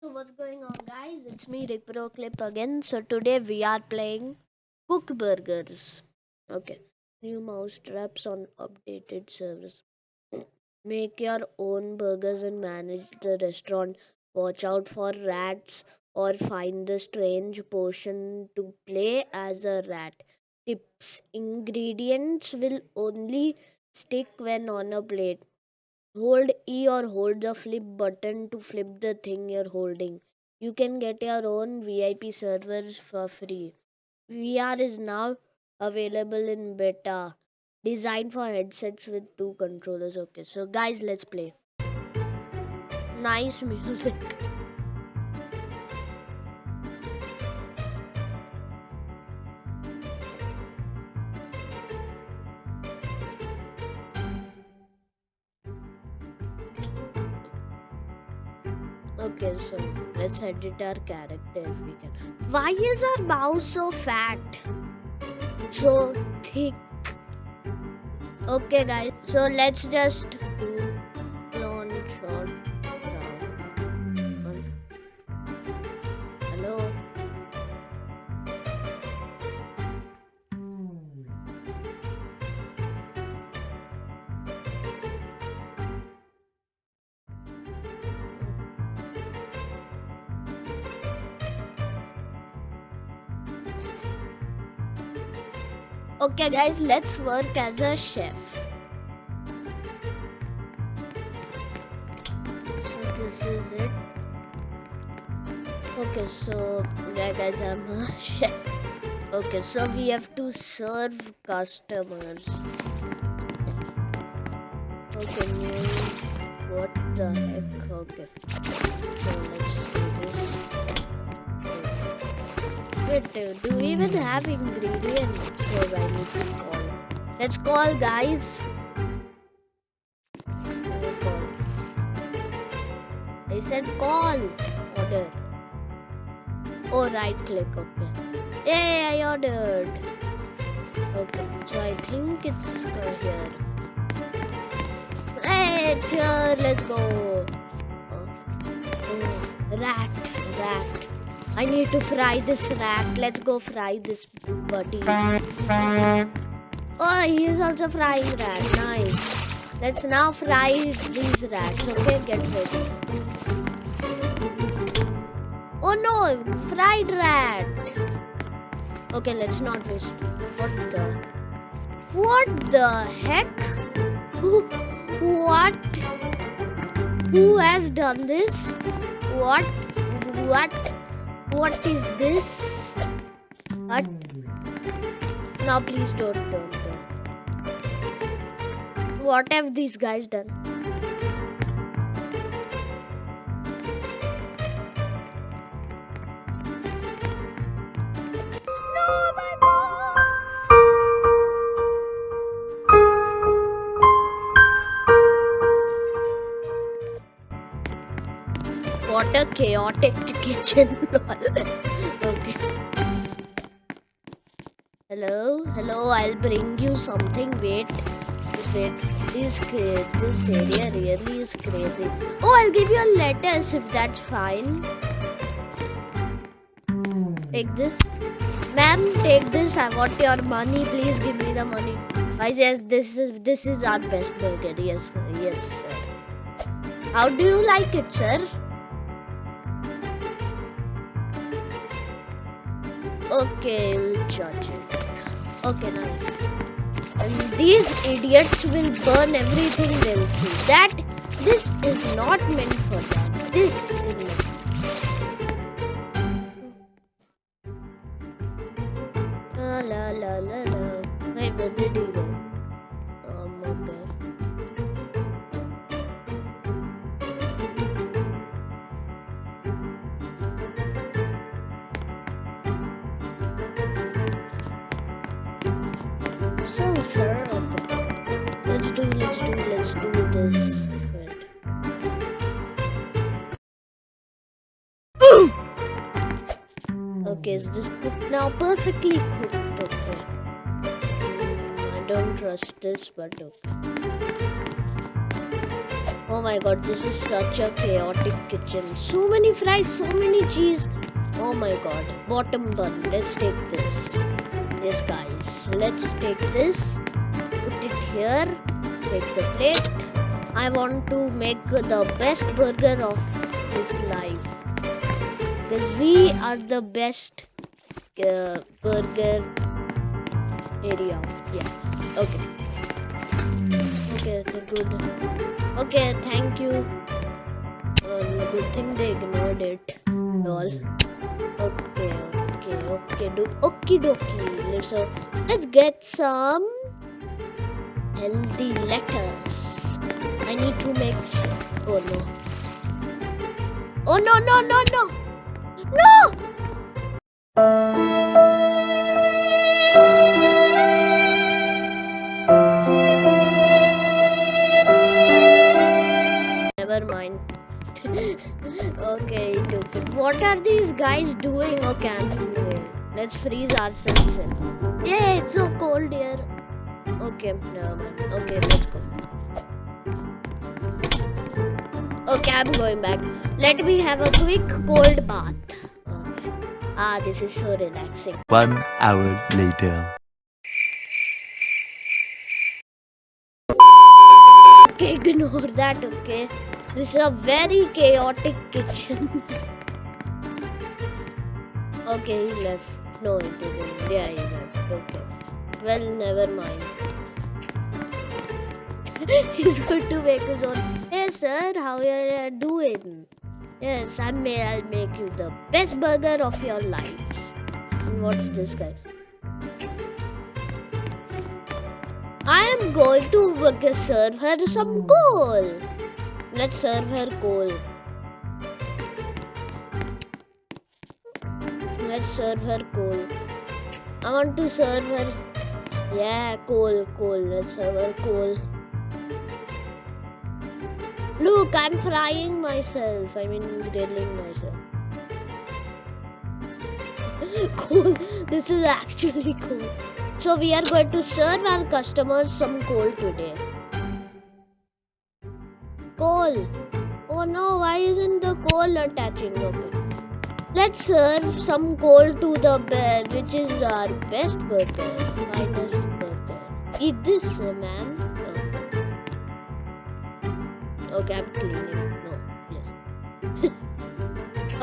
So what's going on guys? It's me Rick Pro Clip again. So today we are playing Cook Burgers. Okay. New mouse traps on updated service. Make your own burgers and manage the restaurant. Watch out for rats or find the strange potion to play as a rat. Tips. Ingredients will only stick when on a plate. Hold E or hold the flip button to flip the thing you're holding. You can get your own VIP servers for free. VR is now available in beta, designed for headsets with two controllers. Okay, so guys, let's play. Nice music. Okay, so let's edit our character if we can. Why is our mouse so fat? So thick. Okay, guys, so let's just Okay, guys, let's work as a chef. So this is it. Okay, so yeah, guys, I'm a chef. Okay, so we have to serve customers. Okay, new. What the heck? Okay, so let's do this. Wait, do we even have ingredients? So I need to call. Let's call, guys. Call. I said call. Order. Oh, right click. Okay. Yay, I ordered. Okay, so I think it's here. Hey, it's here. Let's go. Oh, oh, rat, rat. I need to fry this rat. Let's go fry this buddy. Oh, he is also frying rat. Nice. Let's now fry these rats. Okay, get ready. Oh no, fried rat. Okay, let's not waste. What the? What the heck? What? Who has done this? What? What? What is this? What? Now please don't, don't, don't. What have these guys done? What a chaotic kitchen. okay. Hello, hello. I'll bring you something. Wait, wait. This this area really is crazy. Oh, I'll give you a lettuce if that's fine. Take this, ma'am. Take this. I want your money. Please give me the money. I yes, this is this is our best burger. Yes, yes, sir. How do you like it, sir? Okay, it. Okay, nice. And these idiots will burn everything they'll see. That this is not meant for them. This is meant. La la la la la. Hey, where did he go? Um, okay. Let's do, this. Okay, is this cooked now? Perfectly cooked. Okay. I don't trust this, but okay. Oh my god, this is such a chaotic kitchen. So many fries, so many cheese. Oh my god. Bottom bun. Let's take this. Yes, guys. Let's take this. Put it here. Take the plate. I want to make the best burger of his life. Because we are the best uh, burger area. Yeah. Okay. Okay, okay, good. Okay, thank you. Uh, good thing they ignored it. Lol. Okay, okay, okay. Do okie dokie. Let's uh, let's get some healthy lettuce. I need to make. Oh no. Oh no no no no no! Never mind. okay, it. What are these guys doing? Okay, I'm let's freeze ourselves in. Yeah, it's so cold here. Okay, mind. Okay, let's go. Okay, I'm going back. Let me have a quick cold bath. Okay. Ah, this is so relaxing. One hour later. Okay, ignore that, okay? This is a very chaotic kitchen. okay, he left. No, he didn't. Yeah, he left. Okay. Well, never mind. He's going to make his own. Hey, sir, how are you doing? Yes, I may. I'll make you the best burger of your lives. And what's this guy? I am going to serve her some coal. Let's serve her coal. Let's serve her coal. I want to serve her. Yeah, coal, coal. Let's serve her coal. Look, I'm frying myself. I mean, grilling myself. coal. This is actually cool. So we are going to serve our customers some coal today. Coal. Oh no, why isn't the coal attaching? Okay. Let's serve some coal to the bed, which is our best burger, finest burger. Eat this, ma'am. Oh. Okay, I'm cleaning. No, yes.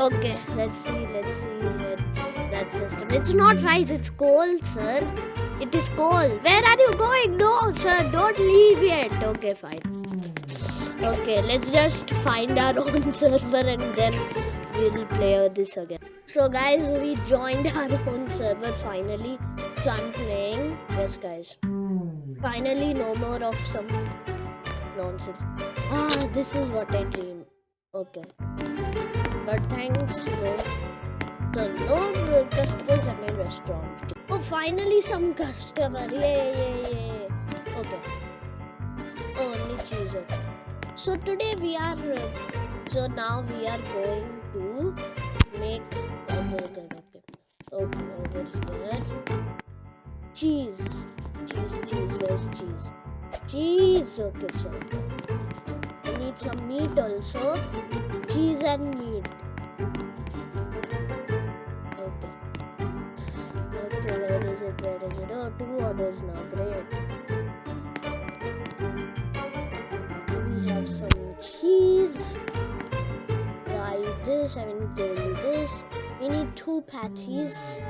okay, let's see, let's see. Let's, that's just. It's not rice, it's coal, sir. It is coal. Where are you going? No, sir, don't leave yet. Okay, fine. Okay, let's just find our own server and then we'll play this again. So, guys, we joined our own server finally. So, I'm playing. Yes, guys. Finally, no more of some nonsense. Ah, this is what I dream. Okay. But thanks, though. So, no customers at my restaurant. Oh, finally some customer. Yeah, yeah, yeah. Okay. Only cheese. So today we are. Uh, so now we are going to make a burger. Okay. Okay, over here. Cheese. Cheese, cheese. Where's cheese? Cheese. Okay, so. I need some meat also. Cheese and meat. Okay. Okay, where is it? Where is it? Oh, two orders now. Great. This. I mean, do this. We need two patties.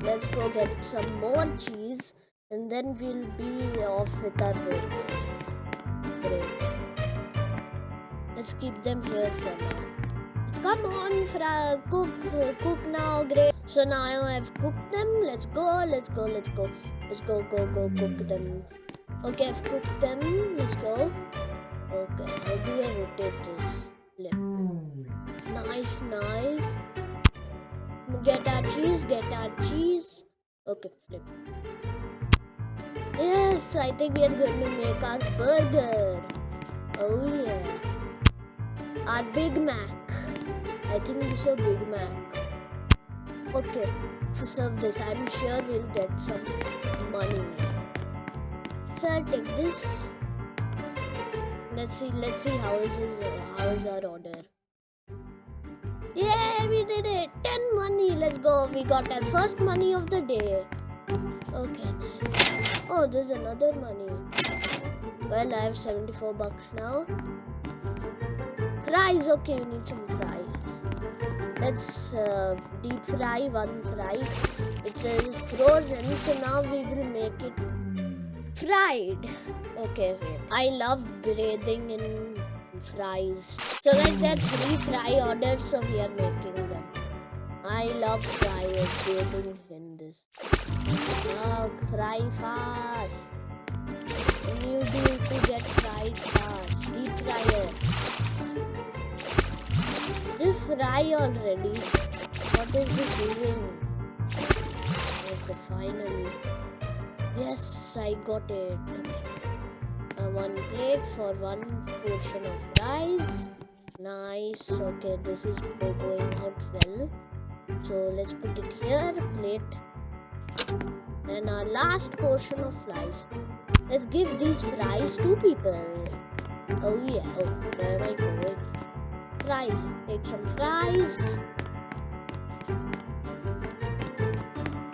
Let's go get some more cheese and then we'll be off with our burger. Great. Let's keep them here for now. Come on, fra cook, cook now. Great. So now I've cooked them. Let's go. Let's go. Let's go. Let's go. Go. Go. Cook them. Okay, I've cooked them. Let's go. Okay, how do I rotate this? Flip. Nice, nice. Get our cheese. Get our cheese. Okay, flip. Yes, I think we are going to make our burger. Oh yeah. Our Big Mac. I think this is a Big Mac. Okay, to serve this, I'm sure we'll get some money. Sir, take this. Let's see. Let's see how is his, how is our order. Yeah, we did it. Ten money. Let's go. We got our first money of the day. Okay, nice. Oh, there's another money. Well, I have 74 bucks now. Fries. Okay, we need some fries. Let's uh, deep fry one fry. It says frozen, so now we will make it fried. Okay, wait. I love breathing in fries. So guys, there are three fry orders, so we are making them. I love fries, breathing in this. Fry fast. What you do to get fried fast? Deep fryer. This fry already. What is this doing? Okay, finally. Yes, I got it. Uh, one plate for one portion of rice. Nice. Okay, this is going out well. So let's put it here. Plate. And our last portion of fries. Let's give these fries to people. Oh yeah. Oh, where am I going? Fries. Take some fries.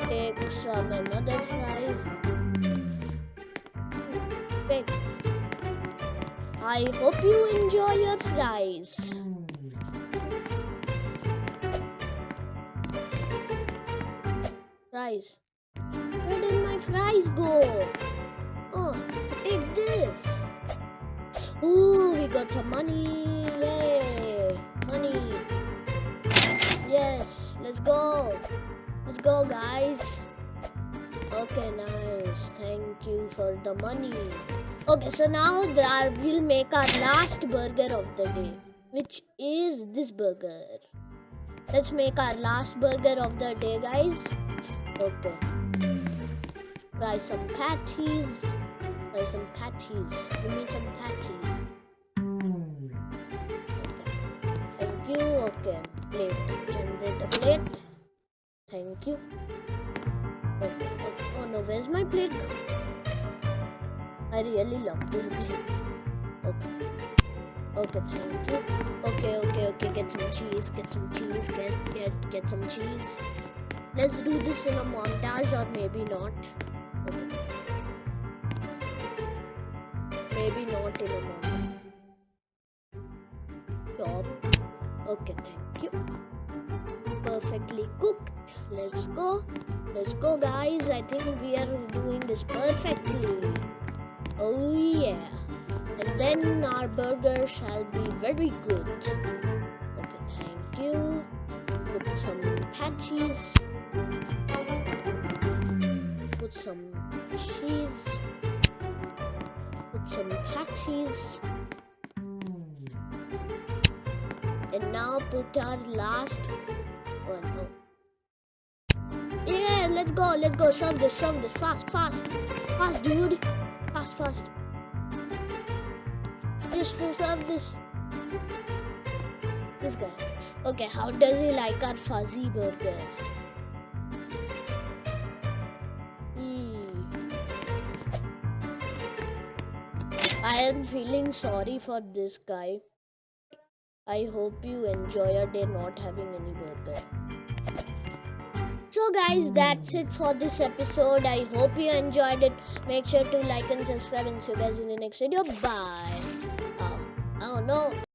Take some another fries. Take. I hope you enjoy your fries. Fries. Where did my fries go? Oh, take this. Ooh, we got some money. Yay. Money. Yes, let's go. Let's go, guys. Okay, nice. Thank you for the money. Okay, so now we'll make our last burger of the day, which is this burger. Let's make our last burger of the day, guys. Okay. Fry some patties. Fry some patties. Give me some patties. Okay. Thank you. Okay. Plate. Generate a plate. Thank you. Okay. okay. Oh no, where's my plate? I really love this game. Okay. Okay, thank you. Okay, okay, okay. Get some cheese. Get some cheese. Get get get some cheese. Let's do this in a montage or maybe not. Okay. Maybe not in a montage. Stop. Okay, thank you. Perfectly cooked. Let's go. Let's go, guys. I think we are doing this perfectly. Oh, yeah. And then our burger shall be very good. Okay, thank you. Put some patties. Put some cheese. Put some patties. And now put our last one. Oh. Yeah, let's go, let's go. Shove this, shove this. Fast, fast. Fast, dude. Fast, fast. Just shove this. This guy. Okay, how does he like our fuzzy burger? Hmm. I am feeling sorry for this guy. I hope you enjoy your day not having any burger. So guys, that's it for this episode. I hope you enjoyed it. Make sure to like and subscribe and see you guys in the next video. Bye. Oh, oh no.